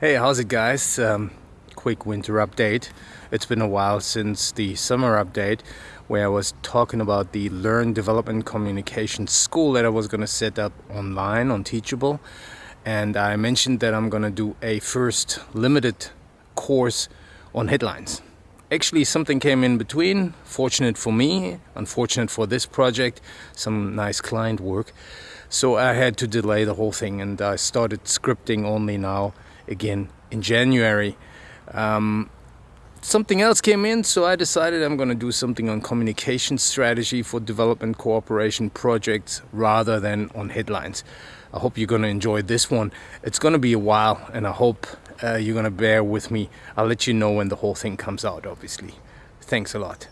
Hey, how's it guys? Um, quick winter update. It's been a while since the summer update where I was talking about the Learn Development Communication School that I was going to set up online on Teachable. And I mentioned that I'm going to do a first limited course on headlines. Actually, something came in between. Fortunate for me, unfortunate for this project, some nice client work. So I had to delay the whole thing and I started scripting only now again in January. Um, something else came in, so I decided I'm going to do something on communication strategy for development cooperation projects rather than on headlines. I hope you're going to enjoy this one. It's going to be a while, and I hope uh, you're going to bear with me. I'll let you know when the whole thing comes out, obviously. Thanks a lot.